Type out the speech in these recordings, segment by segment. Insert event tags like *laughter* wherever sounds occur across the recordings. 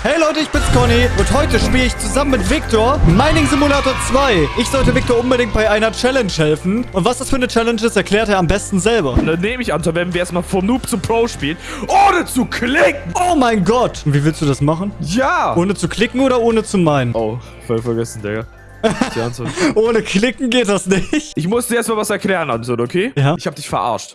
Hey Leute, ich bin's Conny und heute spiele ich zusammen mit Victor Mining Simulator 2. Ich sollte Victor unbedingt bei einer Challenge helfen. Und was das für eine Challenge ist, erklärt er am besten selber. Dann nehme ich an, so werden wir erstmal vom Noob zum Pro spielen, ohne zu klicken. Oh mein Gott. Und wie willst du das machen? Ja. Ohne zu klicken oder ohne zu meinen? oh, voll vergessen, Digga. *laughs* Ohne klicken geht das nicht. Ich muss dir erstmal was erklären, Anton, okay? Ja. Ich hab dich verarscht.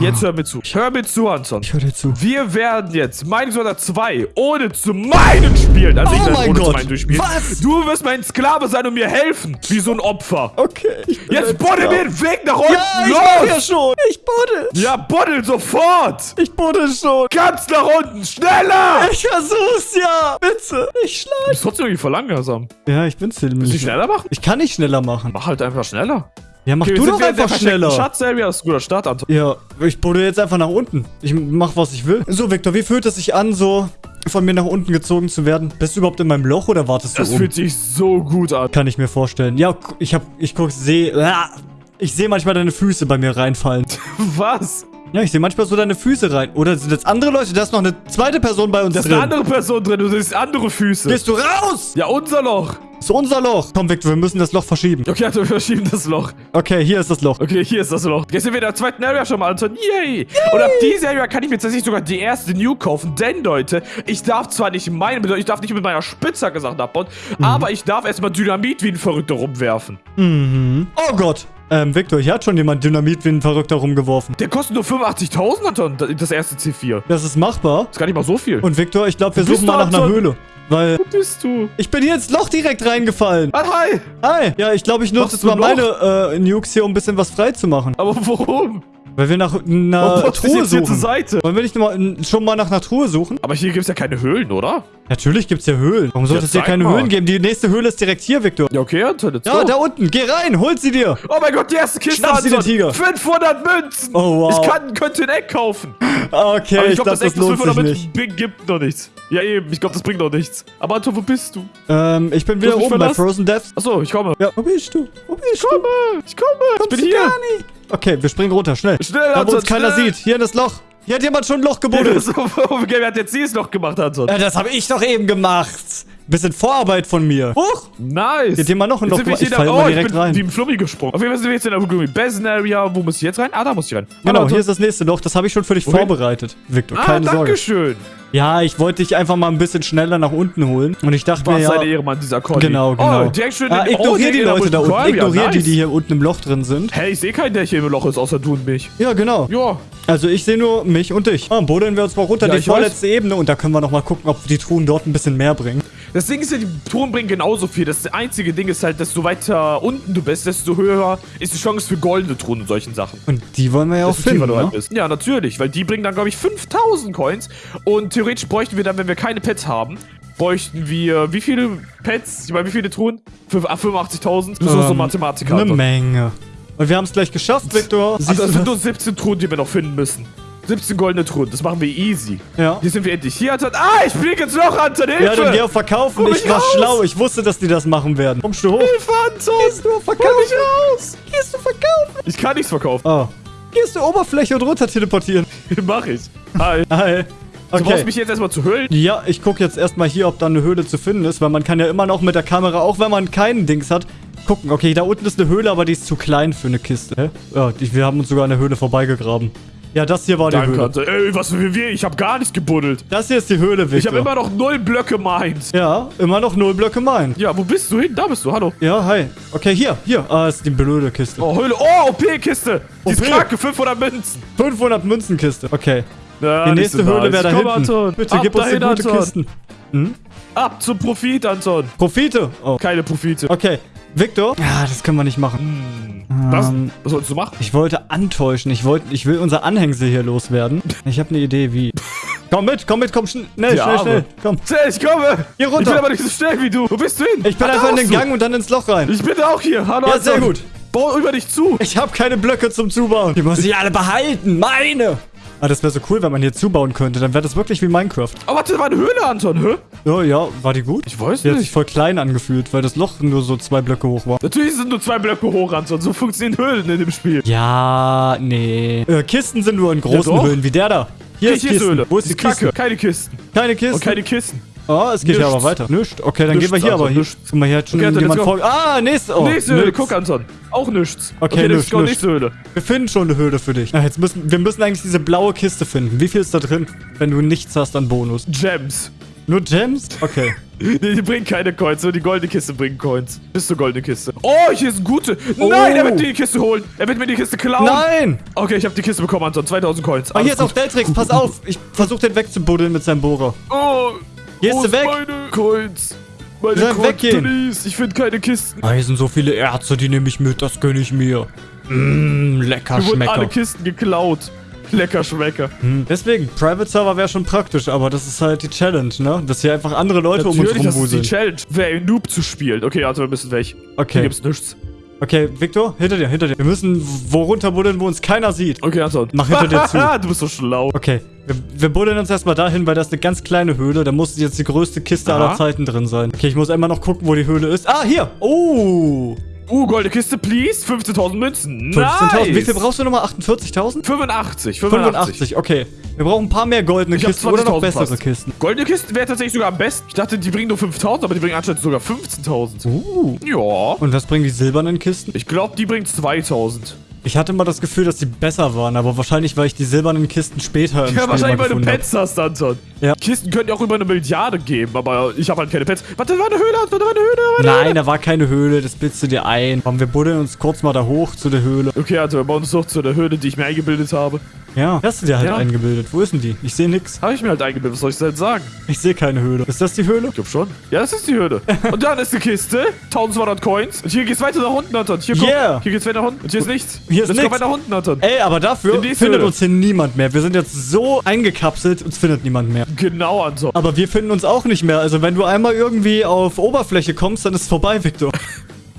Jetzt hör mir zu. Hör mir zu, Anton. Ich höre dir zu. Wir werden jetzt Mining Simulator 2 ohne zu meinen spielen. Also Oh ich werde mein ohne Gott. zu meinen durchspielen. Was? Du wirst mein Sklave sein und mir helfen. Wie so ein Opfer. Okay. Jetzt Sklave. mir den Weg nach unten. Ja, ich mach ja Los. schon. Buddel. Ja, buddel sofort. Ich buddel schon. Ganz nach unten. Schneller. Ich versuch's ja. Bitte. Ich Du schlag. bist trotzdem irgendwie voll langsam. Ja, ich bin's Willst du schneller machen? Ich kann nicht schneller machen. Mach halt einfach schneller. Ja, mach Okay, du doch einfach schneller. Schatzserie, das ist ein guter Start, Anton. Ja, ich buddel jetzt einfach nach unten. Ich mach, was ich will. So, Victor, wie fühlt es sich an, so von mir nach unten gezogen zu werden? Bist du überhaupt in meinem Loch oder wartest du Das um? fühlt sich so gut an. Kann ich mir vorstellen. Ja, ich hab, ich guck, seh, ah, ich sehe manchmal deine Füße bei mir reinfallen. *laughs* Was? Ja, ich sehe manchmal so deine Füße rein. Oder sind das andere Leute? Da ist noch eine zweite Person bei uns Da ist drin. eine andere Person drin, du siehst andere Füße. Gehst du raus? ja, unser Loch. Das ist unser Loch. Komm, Victor, wir müssen das Loch verschieben. Okay, also wir verschieben das Loch. Okay, hier ist das Loch. Okay, hier ist das Loch. Jetzt sind wir in der zweiten Area schon mal, Anton. Yay! Und ab dieser Area kann ich mir tatsächlich sogar die erste New kaufen. Denn, Leute, ich darf zwar nicht meine, ich darf nicht mit meiner Spitzhacke Sachen abbauen, Mhm. aber ich darf erstmal Dynamit wie ein Verrückter rumwerfen. Mhm. Oh Gott. Ähm, Victor, hier hat schon jemand Dynamit wie ein Verrückter rumgeworfen. Der kostet nur 85.000, Anton, das erste C4. Das ist machbar. Das ist gar nicht mal so viel. Und Victor, ich glaube, wir suchen mal nach einer? Höhle. Weil Wo bist du? ich bin hier ins Loch direkt reingefallen. Ah, hi! Hi. Ja, ich glaube, ich nutze jetzt mal meine äh, Nukes hier, um ein bisschen was frei zu machen. Aber warum? Weil wir nach einer du Truhe jetzt hier zur suchen. Seite? Wollen wir nicht mal, schon mal nach einer Truhe suchen? Aber hier gibt's ja keine Höhlen, oder? Natürlich gibt's hier Höhlen. Warum sollte Ja, es hier keine mal. Höhlen geben? Die nächste Höhle ist direkt hier, Victor. Ja, okay, Anton, let's Ja, go. da unten. Geh rein. Holt sie dir. Oh mein Gott, die erste Kiste, Schnapp sie, den Tiger. 500 Münzen. Oh, wow. Ich kann, könnte ein Eck kaufen. Okay, Aber ich, ich glaube, das das, Eck, lohnt 500 sich Münzen gibt noch nichts. Ja, eben. Ich glaube, das bringt noch nichts. Aber Anton, wo bist du? Ähm, ich bin wieder oben bei? Frozen Death. Achso, ich komme. Ja, wo bist du? Wo bist Ich komme. Ich komme. Ich Kommst bin du hier. gar nicht? Okay, wir springen runter, schnell. Schnell, Da, wo Anton, uns keiner schnell. sieht. Hier in das Loch. Hier hat jemand schon ein Loch gebuddelt. *laughs* So, Wer hat jetzt dieses noch gemacht, Anton? Ja, das habe ich doch eben gemacht. Bisschen Vorarbeit von mir. Huch! Nice. Jetzt hier mal noch ein Loch gemacht. Ich da- fall oh, ich direkt bin rein. wie im Flummi gesprungen. Auf jeden Fall sind wir jetzt in der Gloomy Basin Area. Wo muss ich jetzt rein? Ah, da muss ich rein. Genau, Anton. hier ist das nächste Loch. Das habe ich schon für dich Okay. vorbereitet, Victor. Ah, Keine Sorge. Dankeschön. Ja, ich wollte dich einfach mal ein bisschen schneller nach unten holen. Und ich dachte mir Was ja... seine Ehre, Mann, dieser Conny. Genau, genau. Oh, direkt schön ah, ignorier oh, die Leute da unten. Ignorier Ja, die, die hier unten im Loch drin sind. Hey, ich sehe keinen, der hier im Loch ist, außer du und mich. Ja, genau. Ja. Also ich sehe nur mich und dich. Ah, buddeln wir uns mal runter Ja, die ich weiß. vorletzte Ebene und da können wir noch mal gucken, ob die Truhen dort ein bisschen mehr bringen. Das Ding ist ja, die Touren bringen genauso viel. Das einzige Ding ist halt, desto weiter unten du bist, desto höher ist die Chance für goldene Truhen und solchen Sachen. Und die wollen wir ja auch Desto finden, halt ne? bist. Ja, natürlich, weil die bringen dann, glaube ich, 5000 Coins. Und theoretisch bräuchten wir dann, wenn wir keine Pets haben, bräuchten wir, wie viele Pets? Ich meine, wie viele Truhen? Fünf- ah, 85.000? Du bist auch so Ähm, Mathematiker. Eine. Menge. Und wir haben es gleich geschafft, Victor. Siehst Also, das sind nur 17 Truhen, die wir noch finden müssen. 17 goldene Truhen, das machen wir easy. Ja. Hier sind wir endlich. Hier, Anton. Ah, ich fliege ins Loch, Anton, Hilfe! Ja, dann geh auf Verkaufen. Ich war raus. schlau. Ich wusste, dass die das machen werden. Kommst du hoch? Hilfe, Anton! Gehst du auf Verkaufen? mich raus! Gehst du verkaufen? Ich kann nichts verkaufen. Oh. Gehst du Oberfläche und runter teleportieren? *laughs* Mach ich. Hi. Hi. Du brauchst Okay. mich jetzt erstmal zu hüllen. Ja, ich gucke jetzt erstmal hier, ob da eine Höhle zu finden ist, weil man kann ja immer noch mit der Kamera, auch wenn man keinen Dings hat, gucken. Okay, da unten ist eine Höhle, aber die ist zu klein für eine Kiste. Hä? Ja, die, wir haben uns sogar an der Höhle vorbeigegraben. Ja, das hier war die Danke, Höhle. Ey, was für wir? Ich hab gar nicht gebuddelt. Das hier ist die Höhle, Victor. Ich habe immer noch null Blöcke meint. Ja, immer noch null Blöcke mein. Ja, wo bist du hin? Da bist du, hallo. Ja, hi. Okay, hier, hier. Ah, ist die blöde Kiste. Oh, Höhle. Oh, OP-Kiste. Die ist OP. kranke, 500 Münzen. 500 Münzenkiste. Okay. Ja, Die nächste so Höhle wäre da Komm, hinten. Anton. Bitte Ab gib uns die gute Anton. Kisten. Ab zum Profit, Anton. Profite. Oh. Keine Profite. Okay. Victor? Ja, das können wir nicht machen. Was? Ähm, Was sollst du machen? Ich wollte antäuschen. Ich wollte, ich will unser Anhängsel hier loswerden. *laughs* Ich habe eine Idee, wie. komm mit, komm mit, komm schnell, schnell, schnell, schnell. Komm. Schnell, ich komme. Hier runter. Ich bin aber nicht so schnell wie du. Wo bist du hin? Ich bin Ah, einfach in den bist du. Gang und dann ins Loch rein. Ich bin auch hier. Hallo, Ja, sehr gut. Bau über dich zu. Ich habe keine Blöcke zum Zubauen. Die muss ich alle behalten. Meine. Ah, das wäre so cool, wenn man hier zubauen könnte. Dann wäre das wirklich wie Minecraft. Oh, warte, das war eine Höhle, Anton. Hä? Ja, ja, war die gut? Ich weiß Die hat sich nicht. voll klein angefühlt, weil das Loch nur so zwei Blöcke hoch war. Natürlich sind nur zwei Blöcke hoch, Anton. So funktionieren Höhlen in dem Spiel. Ja, nee. Äh, Kisten sind nur in großen doch. Höhlen, wie der da. Hier ist Hier ist Kisten. Höhle. Wo ist die Kacke. Kiste? Keine Kisten. Keine Kiste. Und keine Kisten. Oh, es geht ja Nichts. aber weiter. Nischt. Okay, dann Nichts, gehen wir hier also aber hier. nichts. Guck mal, hier hat schon Okay, Anton, jemand vor... Ah, nächste. Oh, nächste Höhle, guck Anton. Auch nichts. Okay, let's nichts, nächste Höhle. Wir finden schon eine Höhle für dich. Ah, jetzt müssen, wir müssen eigentlich diese blaue Kiste finden. Wie viel ist da drin, wenn du nichts hast an Bonus? Gems. Nur Gems? Okay. Nee, *laughs* die bringen keine Coins, nur die goldene Kiste bringt Coins. Bis zur goldene Kiste. Oh, hier ist eine gute. Nein, er wird mir die Kiste holen. Er wird mir die Kiste klauen. Nein! Okay, ich habe die Kiste bekommen, Anton. 2000 Coins. Ah, hier ist auch gut. Deltrix. Pass auf. Ich versuch den wegzubuddeln mit seinem Bohrer. Oh, Hier wo sie weg. meine Coins? Meine Coins, weggehen? please. Ich finde keine Kisten. Ah, hier sind so viele Erze, die nehme ich mit. Das gönne ich mir. Mmm, lecker Mir wurden alle Schmecker. Kisten geklaut. Lecker Schmecker. Hm. Deswegen, Private Server wäre schon praktisch, aber das ist halt die Challenge, ne? Dass hier einfach andere Leute um uns Natürlich, das ist die rumwuseln. Challenge. Wer ein Noob zu spielen. Okay, also wir müssen weg. Hier Okay. gibt's nichts. Okay, Victor, hinter dir, hinter dir. Wir müssen wo runter buddeln, wo uns keiner sieht. Okay, Anton. Mach hinter dir zu. *laughs* du bist so schlau. Okay, wir, wir buddeln uns erstmal dahin, weil das ist eine ganz kleine Höhle. Da muss jetzt die größte Kiste Aha. aller Zeiten drin sein. Okay, ich muss einmal noch gucken, wo die Höhle ist. Ah, hier! Oh! Uh, goldene Kiste, please. 15.000 Münzen. 15.000. Nice. Wie viel brauchst du nochmal? 48.000? 85. 85. 85, okay. Wir brauchen ein paar mehr goldene Ich Kisten oder noch 20.000 bessere fast. Kisten. Goldene Kisten wäre tatsächlich sogar am besten. Ich dachte, die bringen nur 5.000, aber die bringen anscheinend sogar 15.000. Uh. Ja. Und was bringen die silbernen Kisten? Ich glaube, die bringt 2.000. Ich hatte mal das Gefühl, dass die besser waren, aber wahrscheinlich, weil ich die silbernen Kisten später im Ja, Spiel wahrscheinlich, weil du Pets hast, Anton. Ja. Kisten können ja auch über eine Milliarde geben, aber ich habe halt keine Pets. Warte, da war eine Höhle, Anton, da war eine Höhle. War eine Nein, da war keine Höhle, das bildest du dir ein. Komm, wir buddeln uns kurz mal da hoch zu der Höhle. Okay, also wir bauen uns doch zu der Höhle, die ich mir eingebildet habe. Ja, hast du dir halt Ja. eingebildet. Wo ist denn die? Ich sehe nix. Habe ich mir halt eingebildet, was soll ich denn sagen? Ich sehe keine Höhle. Ist das die Höhle? Ich glaube schon. Ja, das ist die Höhle. *laughs* Und dann ist eine Kiste, 1200 Coins. Und hier geht's weiter nach unten, Anton. Hier. Yeah. Hier geht's weiter nach unten. Und hier ist nichts. Hier ist nichts. weiter nach unten, Anton. Ey, aber dafür findet Höhle. uns hier niemand mehr. Wir sind jetzt so eingekapselt, uns findet niemand mehr. Genau, Anton. Aber wir finden uns auch nicht mehr. Also wenn du einmal irgendwie auf Oberfläche kommst, dann ist vorbei, Victor. *laughs*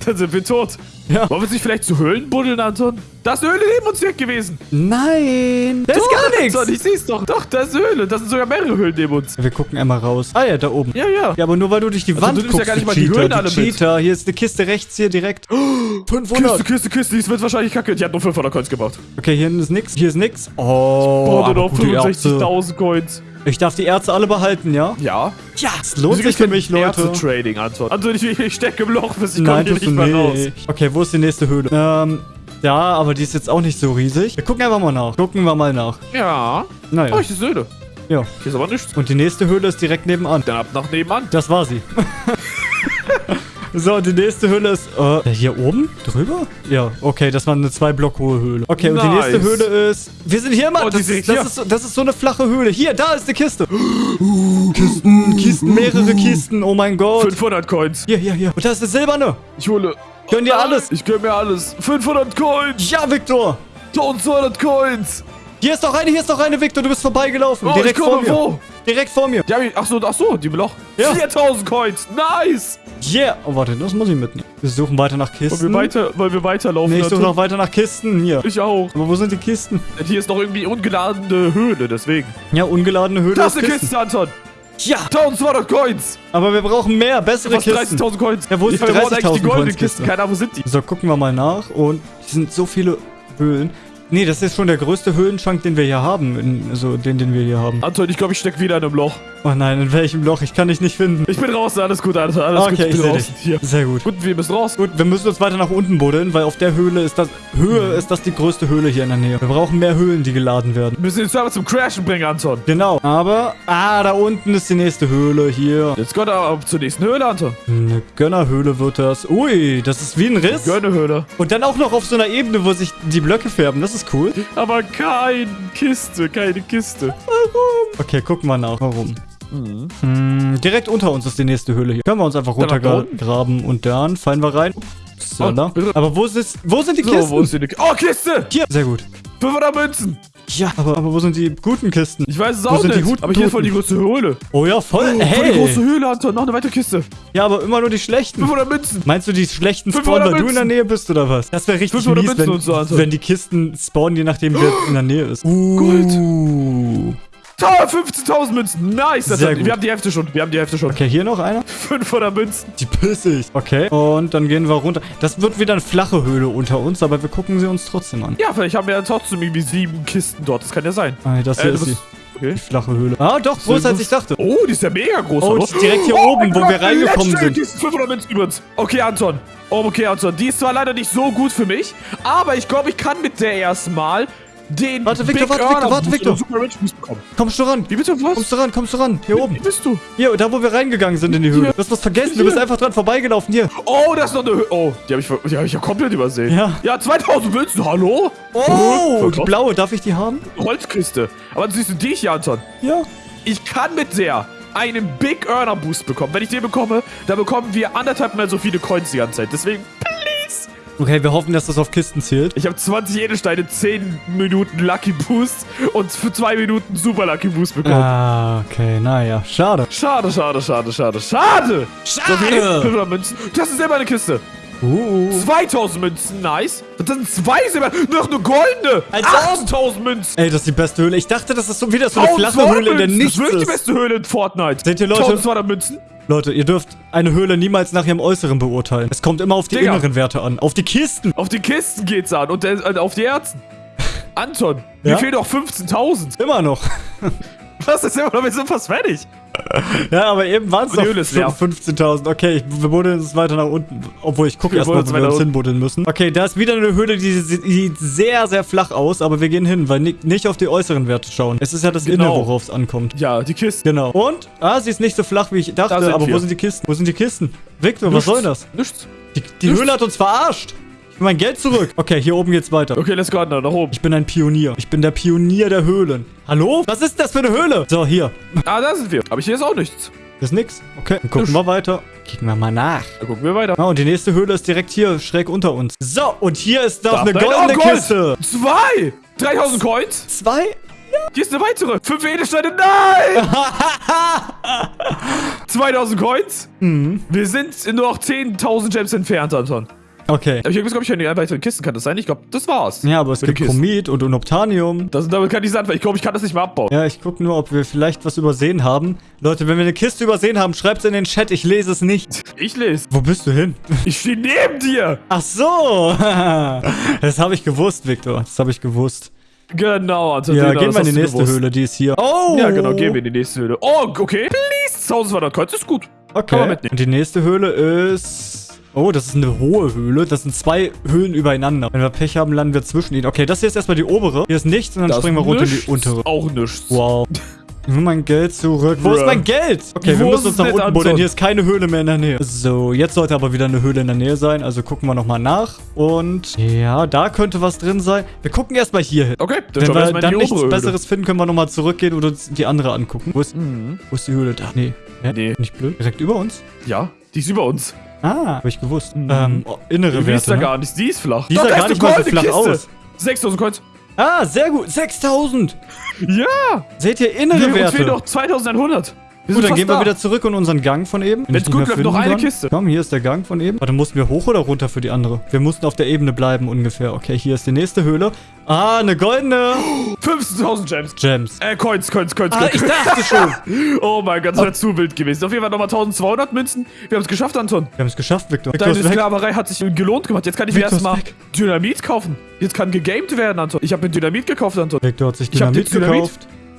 Dann sind wir tot. Ja. Wollen wir uns nicht vielleicht zu Höhlen buddeln, Anton? Da ist eine Höhle neben uns weg gewesen. Nein, da ist gar nichts. Anton, ich seh's doch. Doch, da ist Höhle. Da sind sogar mehrere Höhlen neben uns. Wir gucken einmal raus. Ah ja, da oben. Ja, ja. Ja, aber nur weil du durch die Also, Wand du nimmst ja guckst, gar nicht mal die Cheater. Höhlen alle mit. Cheater. Hier ist eine Kiste rechts hier direkt. 500. Kiste, Kiste, Kiste. Die ist wahrscheinlich kacke. Die hat nur 500 Coins gebracht. Okay, hier ist nix. Hier ist nix. Oh, Oh, nur noch Ärzte. 65.000 Coins. Ich darf die Ärzte alle behalten, ja? Ja. Ja, es lohnt sich für mich, Leute. Trading, Anton. Anton, ich, ich stecke im Loch, bis ich Nein, komme hier nicht mehr raus. Okay, wo ist die nächste Höhle? Ähm, ja, aber die ist jetzt auch nicht so riesig. Wir gucken einfach mal nach. Gucken wir mal nach. Ja. Naja, Oh, ich ist Höhle. ja. Hier ist aber nichts. Und die nächste Höhle ist direkt nebenan. Dann ab nach nebenan. Das war sie. *laughs* so, die nächste Höhle ist, äh, hier oben? Drüber? Ja, okay, das war eine zwei Block hohe Höhle. Okay, und die Nice. nächste Höhle ist, wir sind hier, Mann. Oh, das, das, hier. ist, so- das ist so eine flache Höhle. Hier, da ist die Kiste. *gasps* Uh, Kisten, Kisten, mehrere Kisten. Oh mein Gott. 500 Coins. Hier, hier, hier. Und da ist eine silberne. Ich hole. Gönn dir alles. Ich gönn mir alles. 500 Coins. Ja, Victor. 1200 Coins. Hier ist doch eine, hier ist doch eine, Victor. Du bist vorbeigelaufen. Oh, Direkt ich vor komme mir. wo? Direkt vor mir. Ja, wie- ach so, ach so, die Loch. Ja. 4000 Coins. Nice. Yeah. Oh, warte, das muss ich mitnehmen. Wir suchen weiter nach Wollen Kisten. wir, weiter, wollen wir weiterlaufen? Nee, ich suche noch weiter nach Kisten. Hier. Ich auch. Aber wo sind die Kisten? Hier ist noch irgendwie ungeladene Höhle, deswegen. Ja, ungeladene Höhle. Das ist eine Kisten. Kiste, Anton. Ja, 1200 Coins. aber wir brauchen mehr, bessere Fast Kisten. 30.000 Coins. Ja, wo ist die wir brauchen eigentlich 30.000 die goldenen Coins Kisten? Kiste? Keine Ahnung, wo sind die? So, gucken wir mal nach. Und hier sind so viele Höhlen. Nee, das ist schon der größte Höhlenschrank, den wir hier haben. Also den, den wir hier haben. Anton, ich glaube, ich stecke wieder in einem Loch. Oh nein, in welchem Loch? Ich kann dich nicht finden. Ich bin draußen, alles gut, Anton. Alles gut, okay, ich ich bin sehe draußen. dich. Hier. Sehr gut. Gut, wir müssen raus. Gut, wir müssen uns weiter nach unten buddeln, weil auf der Höhle ist das... Höhe ist das die größte Höhle hier in der Nähe. Wir brauchen mehr Höhlen, die geladen werden. Wir müssen den Server zum Crashen bringen, Anton. Genau. Aber... Ah, da unten ist die nächste Höhle. Hier. Jetzt kommt er zur nächsten Höhle, Anton. Eine Gönnerhöhle wird das. Ui, das ist wie ein Riss. Gönnehöhle. Und dann auch noch auf so einer Ebene, wo sich die Blöcke färben. Das ist cool. Aber keine Kiste, keine Kiste. Okay, gucken wir nach. Warum? Hm, direkt unter uns ist die nächste Höhle hier. Können wir uns einfach runtergraben und dann fallen wir rein. Oh, aber wo, ist, wo sind die So, Kisten? wo ist die Kiste? Oh, Kiste! hier. Sehr gut. 500 Münzen. Ja, aber, aber wo sind die guten Kisten? Ich weiß es Wo auch sind die nicht. guten aber hier ist voll die Toten? große Höhle. Oh ja, voll. Oh, voll die hey. große Höhle, Anton. Noch eine weitere Kiste. Ja, aber immer nur die schlechten. 500 Münzen. Meinst du, die schlechten 500 spawnen, weil du in der. Nähe bist, oder was? Das wäre richtig 500 mies, wenn, so, wenn die Kisten spawnen, je nachdem, wer in der Nähe ist. Uh. Toll, 15.000 Münzen. Nice. Das Sehr hat, gut. wir haben die Hälfte schon. Wir haben die Hälfte schon. Okay, hier noch einer. *laughs* 500 Münzen. Die pissig. Okay. Und dann gehen wir runter. Das wird wieder eine flache Höhle unter uns, aber wir gucken sie uns trotzdem an. Ja, vielleicht haben wir ja trotzdem irgendwie sieben Kisten dort. Das kann ja sein. Ah, das Äh, hier du ist sie. Okay. Die flache Höhle. Ah, doch, größer als ich dachte. Oh, die ist ja mega groß. Oh, direkt hier oh oben, wo Gott, wir reingekommen sind. Die ist 500 Münzen übrigens. Okay, Anton. Oh, okay, Anton. Die ist zwar leider nicht so gut für mich, aber ich glaube, ich kann mit der erstmal den Warte, Victor, warte, Victor, warte, Victor. Super Rich Boost bekommen. Kommst du ran? Wie bitte, was? Kommst du ran, kommst du ran. Hier Wie oben. bist du? Hier, da wo wir reingegangen sind in die Höhle. Du hast was vergessen, du bist einfach dran vorbeigelaufen. Hier. Oh, das ist noch eine Höhe. Oh, die habe ich, die hab ich ja komplett übersehen. Ja. Ja, 2000 Münzen, hallo? Oh, Voll die krass. blaue, darf ich die haben? Holzkiste. Aber siehst du die hier, Anton? Ja. Ich kann mit der einen Big Earner Boost bekommen. Wenn ich den bekomme, dann bekommen wir anderthalb mal so viele Coins die ganze Zeit. Deswegen, please. Okay, wir hoffen, dass das auf Kisten zählt. Ich habe 20 Edelsteine, 10 Minuten Lucky Boost und für 2 Minuten Super Lucky Boost bekommen. Ah, okay, naja, schade. Schade, schade, schade, schade, schade. Schade. So viel? 500 Münzen. Das ist immer eine Kiste. Uh, 2000 Münzen, nice. Das sind zwei Silber. Noch eine goldene. Als ob. 8000 Münzen. ey, das ist die beste Höhle. Ich dachte, das ist so wieder so eine 1200 flache Höhle, in der nichts Das ist wirklich die beste Höhle in Fortnite. Seht ihr, Leute? 1200 Münzen. Leute, ihr dürft eine Höhle niemals nach ihrem Äußeren beurteilen. Es kommt immer auf die Digga. inneren Werte an. Auf die Kisten. Auf die Kisten geht's an und der, äh, auf die Herzen. Anton, mir Ja? fehlen noch 15.000. Immer noch. Was ist immer noch? Wir sind fast fertig. *laughs* Ja, aber eben waren es Und die noch Höhle ist leer. 15.000. Okay, ich, wir buddeln uns weiter nach unten. Obwohl, ich gucke erstmal, wo wir uns hinbuddeln müssen. Okay, da ist wieder eine Höhle, die sie- sieht sehr, sehr flach aus. Aber wir gehen hin, weil ni nicht auf die äußeren Werte schauen. Es ist ja das Genau. Innere, worauf es ankommt. Ja, die Kiste. Genau. Und? Ah, sie ist nicht so flach, wie ich Da dachte. Aber wo wir. sind die Kisten? Wo sind die Kisten? Victor, was soll das? Nichts. Die, die Nichts. Höhle hat uns verarscht. Mein Geld zurück. Okay, hier oben geht's weiter. Okay, let's go, Anton, nach oben. Ich bin ein Pionier. Ich bin der Pionier der Höhlen. Hallo? Was ist das für eine Höhle? So, hier. Ah, da sind wir. Aber hier ist auch nichts. Das ist nix. Okay, dann gucken wir weiter. Kicken wir mal nach. Dann gucken wir weiter. Ah, und die nächste Höhle ist direkt hier, schräg unter uns. So, und hier ist doch Da eine goldene oh, Gold. Kiste. Zwei! 3000 Coins. Zwei? Hier ist eine weitere. Fünf Edelsteine. Nein! *laughs* 2000 Coins. Mhm. Wir sind nur noch 10.000 Gems entfernt, Anton. Okay. Aber ich glaube, ich keine weiteren Kisten. Kann das sein? Ich glaube, das war's. Ja, aber es Mit gibt. Chromit und Unobtanium. Das, damit kann ich sagen, weil ich glaube, ich kann das nicht mehr abbauen. Ja, ich gucke nur, ob wir vielleicht was übersehen haben. Leute, wenn wir eine Kiste übersehen haben, schreibt's in den Chat. Ich lese es nicht. *laughs* Ich lese. Wo bist du hin? *laughs* Ich stehe neben dir. Ach so. *laughs* das habe ich gewusst, Victor. Das habe ich gewusst. Genau, Anton. Ja, gehen wir in die nächste gewusst. Höhle. Die ist hier. Oh. Ja, genau, gehen wir in die nächste Höhle. Oh, okay. Please, 1200 Coins ist gut. Kann man Okay. mitnehmen. Und die nächste Höhle ist... Oh, das ist eine hohe Höhle. Das sind zwei Höhlen übereinander. Wenn wir Pech haben, landen wir zwischen ihnen. Okay, das hier ist erstmal die obere. Hier ist nichts und dann Das springen wir runter in die untere. Auch nichts. Wow. *laughs* Will mein Geld zurück. Wo ist mein Geld? Okay, wir Wo müssen ist uns nach unten buddeln. Hier ist keine Höhle mehr in der Nähe. So, jetzt sollte aber wieder eine Höhle in der Nähe sein. Also gucken wir nochmal nach. Und ja, da könnte was drin sein. Wir gucken erstmal hier hin. Okay, dann Wenn wir wir dann nichts Höhle. Besseres finden, können wir nochmal zurückgehen und uns die andere angucken. Wo ist, Mhm. wo ist die Höhle? Da. Nee. Hä? Nee. Nicht blöd. Direkt über uns? Ja, die ist über uns. Ah, habe ich gewusst. Mhm. Ähm, oh, innere Die ist Werte. da ne? gar nicht. Die ist flach. Die sah gar ist nicht mal so flach Kiste. aus. 6000 Coins. Ah, sehr gut. 6000. Ja. Seht ihr innere Wir, uns Werte? fehlen noch 2100. Gut, dann gehen wir da. wieder zurück in unseren Gang von eben. Wenn's gut läuft, noch eine kann. Kiste. Komm, hier ist der Gang von eben. Warte, mussten wir hoch oder runter für die andere? Wir mussten auf der Ebene bleiben ungefähr. Okay, hier ist die nächste Höhle. Ah, eine goldene *gasps* 15.000 Gems. Gems. Äh, Coins, Coins, Coins, Ah, Coins. ich dachte *laughs* schon. Oh mein Gott, das wäre zu wild gewesen. Auf jeden Fall nochmal 1200 Münzen. Wir haben es geschafft, Anton. Wir haben es geschafft, Victor. Deine. Sklaverei hat sich gelohnt gemacht. Jetzt kann ich mir Victor ist erstmal. Dynamit kaufen. Jetzt kann gegamed werden, Anton. Ich habe mir Dynamit gekauft, Anton. Victor hat sich Dynamit jetzt Dynamit.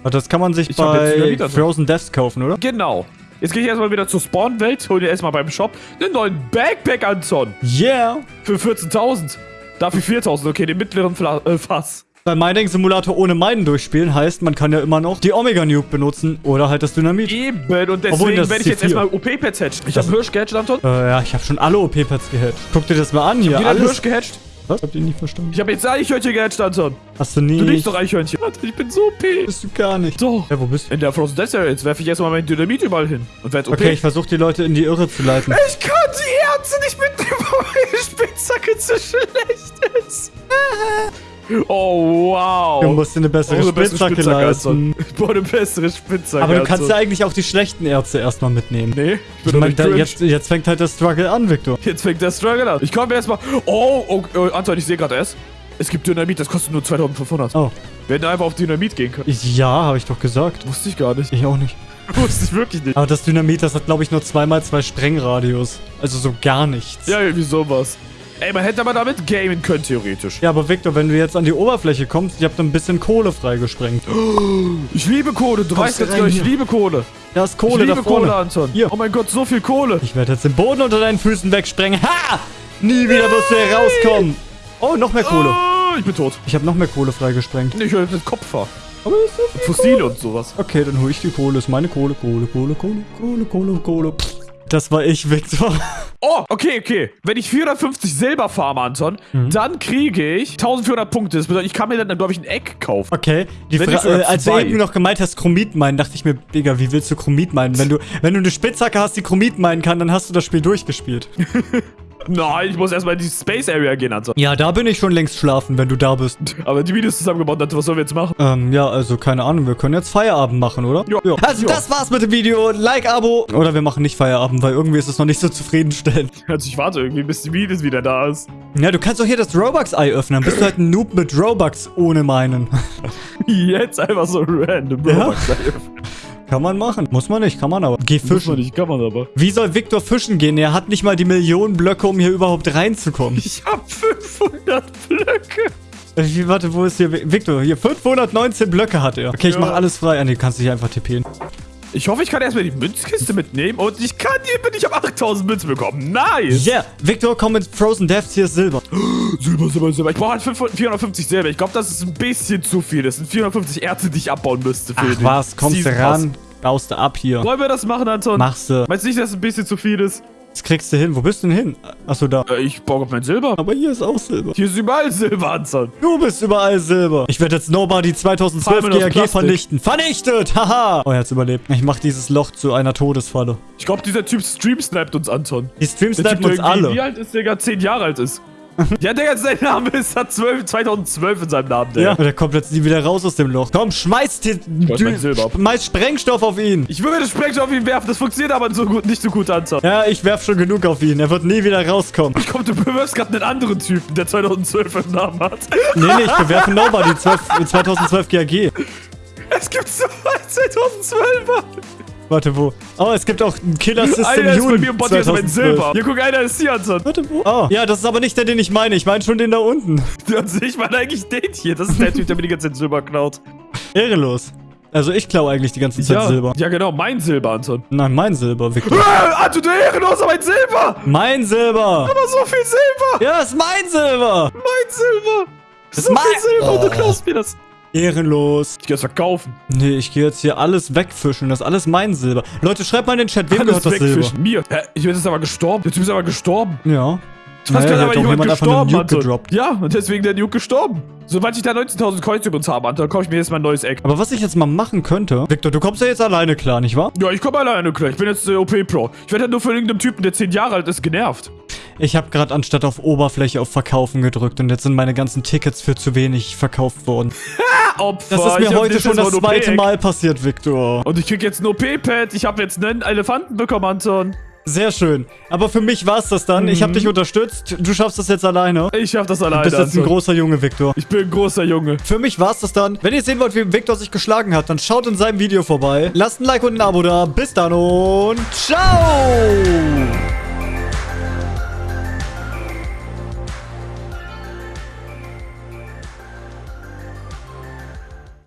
Das kann man sich Ich bei. Frozen Deaths kaufen, oder? Genau. Jetzt gehe ich erstmal wieder zur Spawn-Welt, hol dir erstmal beim Shop einen neuen Backpack, Anton. Yeah. Für 14.000. Dafür 4.000, okay, den mittleren Fla äh, Fass. Bei Mining Simulator ohne Minen durchspielen heißt, man kann ja immer noch die Omega Nuke benutzen oder halt das Dynamit. Eben, und deswegen werde ich jetzt erstmal OP-Pads hatchen. Ich habe Hirsch gehatcht, Anton. Äh, ja, ich habe schon alle OP-Pads gehatcht. Guck dir das mal an hier. Jeder. Hirsch gehatcht. Was? Habt ihr nicht verstanden? Ich habe jetzt Eichhörnchen gehatcht, Anton. Hast du nie. Du nicht doch Eichhörnchen. Ich bin so OP. Bist du gar nicht. Doch. Ja, wo bist du? In der Frozen Death Area, jetzt werfe ich erstmal mein Dynamit überall hin. Und werde OP. Okay, ich versuche die Leute in die Irre zu leiten. Ich kann die Ärzte nicht mitnehmen, *laughs* weil meine Spitzhacke zu schlecht ist. *laughs* *laughs* Oh, wow. Du musst dir eine bessere Oh, Spitzhacke Spitzhacke, leisten. *laughs* Ich brauche eine bessere Spitzhacke. Aber du kannst ja eigentlich auch die schlechten Ärzte erstmal mitnehmen. Nee, ich Ich bin meine, nicht da, jetzt, jetzt fängt halt der Struggle an, Victor. Jetzt fängt der Struggle an. Ich komme erstmal. Oh, oh, oh, Anton, ich sehe gerade erst. Es gibt Dynamit, das kostet nur 2500. Oh. Wir hätten einfach auf Dynamit gehen können. Ich, ja, habe ich doch gesagt. Wusste ich gar nicht. Ich auch nicht. *laughs* Wusste ich wirklich nicht. Aber das Dynamit, das hat, glaube ich, nur zweimal zwei Sprengradius. Also so gar nichts. Ja, irgendwie sowas. Ey, man hätte aber damit gamen können, theoretisch. Ja, aber Victor, wenn du jetzt an die Oberfläche kommst, ich habe da ein bisschen Kohle freigesprengt. Ich liebe Kohle, du weißt du jetzt gar, ich liebe Kohle. Da ist Ich Kohle da liebe vorne. Kohle, Anton. Hier. Oh mein Gott, so viel Kohle. Ich werde jetzt den Boden unter deinen Füßen wegsprengen. Ha! Nie wieder wirst du hier rauskommen. Oh, noch mehr Kohle. Oh, ich bin tot. Ich habe noch mehr Kohle freigesprengt. Ich höre mit Kopfhaar. Aber ist so viel Fossile und sowas. Okay, dann hole ich die Kohle. Ist meine Kohle, Kohle, Kohle, Kohle, Kohle, Kohle, Kohle. Das war ich, Victor. Oh, okay, okay. Wenn ich 450 Silber farme, Anton, Mhm. dann kriege ich 1400 Punkte. Das bedeutet, ich kann mir dann, glaube ich, ein Eck kaufen. Okay, die Fra äh, als du eben noch gemeint hast, Chromit meinen, dachte ich mir, Digga, wie willst du Chromit meinen? Wenn du, wenn du eine Spitzhacke hast, die Chromit meinen kann, dann hast du das Spiel durchgespielt. *laughs* Nein, ich muss erstmal in die Space Area gehen, Anton. Ja, da bin ich schon längst schlafen, wenn du da bist. Aber die Videos zusammengebaut, Anton, was sollen wir jetzt machen? Ähm, ja, also keine Ahnung, wir können jetzt Feierabend machen, oder? Ja. Also Ja. das war's mit dem Video. Like, Abo. Oder wir machen nicht Feierabend, weil irgendwie ist es noch nicht so zufriedenstellend. *laughs* Also ich warte irgendwie, bis die Videos wieder da ist. Ja, du kannst doch hier das Robux-Ei öffnen. Bist du halt ein Noob mit Robux ohne meinen. *laughs* Jetzt einfach so random. Ja? Robux. Kann man machen. Muss man nicht, kann man aber. Geh Muss man fischen. nicht, kann man aber. Wie soll Victor fischen gehen? Er hat nicht mal die Millionen Blöcke, um hier überhaupt reinzukommen. Ich hab 500 Blöcke. Äh, Wie, warte, wo ist hier Vi- Victor? Hier 519 Blöcke hat er. Okay, ich Ja. mach alles frei. Ah, nee, du kannst dich einfach tippen. Ich hoffe, ich kann erstmal die Münzkiste mitnehmen und ich kann die, bin ich auf 8000 Münzen bekommen. Nice. Yeah, Victor, komm mit Frozen Deaths, hier ist Silber. *gasps* Silber, Silber, Silber. Ich brauche halt 500 450 Silber. Ich glaube, das ist ein bisschen zu viel. Das sind 450 Erze, die ich abbauen müsste. Für Ach den was, kommst du ran, baust du ab hier. Wollen wir das machen, Anton? Machst du. Meinst du nicht, dass es ein bisschen zu viel ist? Das kriegst du hin. Wo bist du denn hin? Achso, da. Äh, ich baue auf mein Silber. Aber hier ist auch Silber. Hier ist überall Silber, Anton. Du bist überall Silber. Ich werde jetzt Nobody 2012 Palmen aus GAG vernichten. Vernichtet! Haha! Oh, er hat's überlebt. Ich mach dieses Loch zu einer Todesfalle. Ich glaube, dieser Typ Stream sniped uns, Anton. Die Stream Der snipen Typ, uns alle. Wie alt ist der? 10 Jahre alt ist. *laughs* ja, der sein Name ist, hat 12, 2012 in seinem Namen, der. Ja, und er kommt jetzt nie wieder raus aus dem Loch. Komm, schmeiß, ab. schmeiß Sprengstoff auf ihn. Ich würde Sprengstoff auf ihn werfen, das funktioniert aber so gut, nicht so gut, Anton. Ja, ich werf schon genug auf ihn. Er wird nie wieder rauskommen. Ich komm, du bewirbst gerade einen anderen Typen, der 2012 im Namen hat. Nee, nee, ich bewerfe Nobody 12, 2012 GAG. Es gibt so einen 2012er. Warte, wo? Oh, es gibt auch einen Killer System Einer ist bei mir im Bot, hier ist mein 2012. Silber. Hier, guck, einer ist hier, Anton. Warte, wo? Oh, ja, das ist aber nicht der, den ich meine. Ich meine schon den da unten. *laughs* Also, ich meine eigentlich den hier. Das ist der Typ, der mir die ganze Zeit Silber klaut. Ehrenlos. Also ich klaue eigentlich die ganze Zeit Ja, Silber. ja, genau, mein Silber, Anton. Nein, mein Silber, Victor. Ah, Anton, du Ehrenloser, mein Silber! mein Silber! Aber so viel Silber! Ja, ist mein Silber! Mein Silber! Das so ist viel mein- Silber und du Oh. klaust mir das. Ehrenlos. Ich geh das verkaufen. Nee, ich gehe jetzt hier alles wegfischen. Das ist alles mein Silber. Leute, schreibt mal in den Chat, wem Alles gehört das Silber? wegfischen. Mir. Hä, ich bin jetzt aber gestorben. Der Typ ist aber gestorben. Ja. Ich weiß Naja, hier aber jemand jemand gestorben, Anton. Ja, und deswegen der Nuke gestorben. Sobald ich da 19.000 Coins übrigens habe, Anton, kaufe ich mir jetzt mal ein neues Eck. Aber was ich jetzt mal machen könnte... Victor, du kommst ja jetzt alleine klar, nicht wahr? Ja, ich komme alleine klar. Ich bin jetzt äh, OP-Pro. Ich werde halt nur von irgendeinem Typen, der 10 Jahre alt ist, genervt. Ich habe gerade anstatt auf Oberfläche auf Verkaufen gedrückt und jetzt sind meine ganzen Tickets für zu wenig verkauft worden. *laughs* Opfer. Das ist ich mir hab heute schon das zweite. Mal passiert, Victor. Und ich krieg jetzt ein OP-Pad. Ich habe jetzt einen Elefanten bekommen, Anton. Sehr schön. Aber für mich war's das dann. Ich habe dich unterstützt. Du schaffst das jetzt alleine. Ich schaff das Du alleine, bist jetzt ein großer Junge, Victor. Ich bin ein großer Junge. Für mich war's das dann. Wenn ihr sehen wollt, wie Victor sich geschlagen hat, dann schaut in seinem Video vorbei. Lasst ein Like und ein Abo da. Bis dann und ciao!